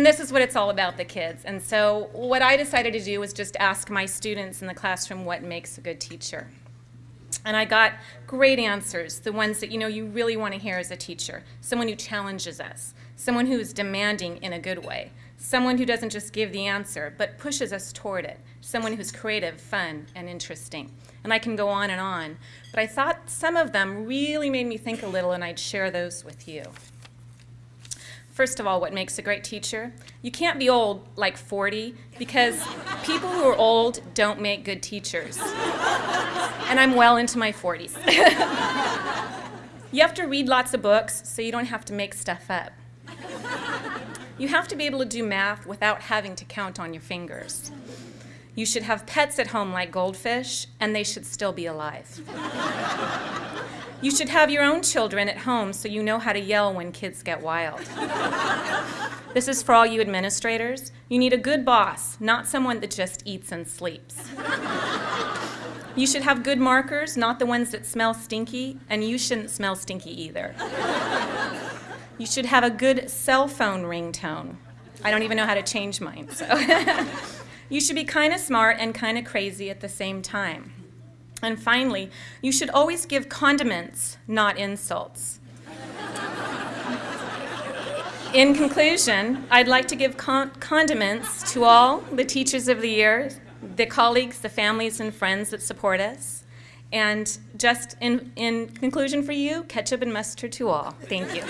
And this is what it's all about, the kids. And so what I decided to do was just ask my students in the classroom what makes a good teacher. And I got great answers, the ones that you know you really want to hear as a teacher. Someone who challenges us, someone who's demanding in a good way, someone who doesn't just give the answer, but pushes us toward it, someone who's creative, fun, and interesting. And I can go on and on. But I thought some of them really made me think a little, and I'd share those with you. First of all, what makes a great teacher? You can't be old, like 40, because people who are old don't make good teachers. And I'm well into my 40s. you have to read lots of books so you don't have to make stuff up. You have to be able to do math without having to count on your fingers. You should have pets at home like goldfish, and they should still be alive. You should have your own children at home so you know how to yell when kids get wild. This is for all you administrators. You need a good boss, not someone that just eats and sleeps. You should have good markers, not the ones that smell stinky, and you shouldn't smell stinky either. You should have a good cell phone ringtone. I don't even know how to change mine, so. you should be kind of smart and kind of crazy at the same time. And finally, you should always give condiments, not insults. In conclusion, I'd like to give con condiments to all the teachers of the year, the colleagues, the families and friends that support us. And just in, in conclusion for you, ketchup and mustard to all. Thank you.